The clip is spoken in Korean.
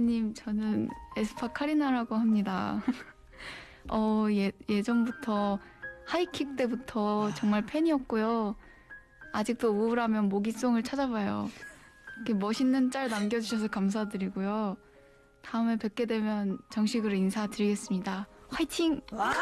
님, 저는 음. 에스파 카리나라고 합니다. 어, 예, 예전부터 하이킥 때부터 정말 팬이었고요. 아직도 우울하면 모기송을 찾아봐요. 이렇게 멋있는 짤 남겨주셔서 감사드리고요. 다음에 뵙게 되면 정식으로 인사드리겠습니다. 화이팅! 와.